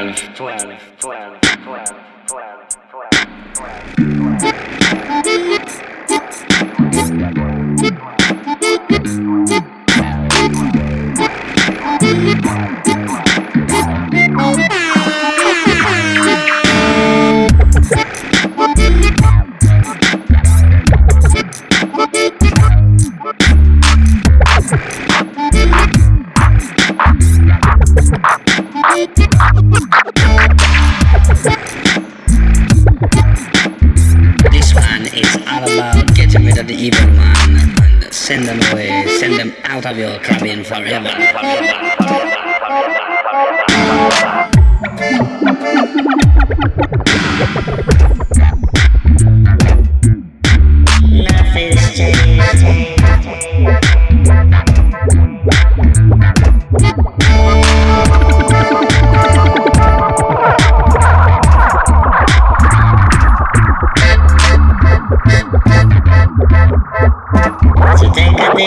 12, 12, 12, 12, the evil man and send them away, send them out of your cabin forever. Nothing's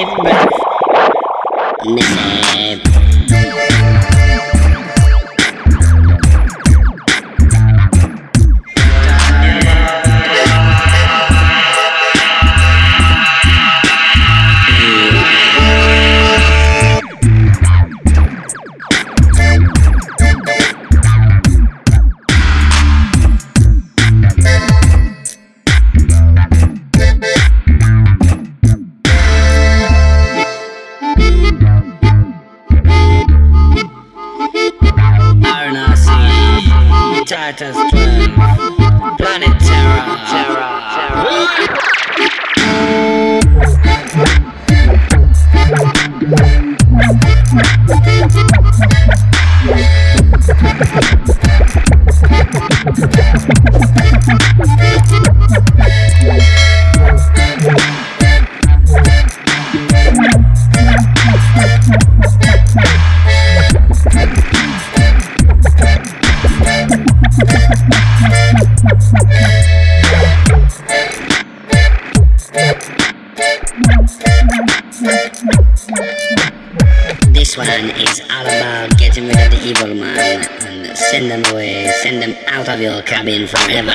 a. Missy. RNRC, This one is all about getting rid of the evil man and send them away, send them out of your cabin forever.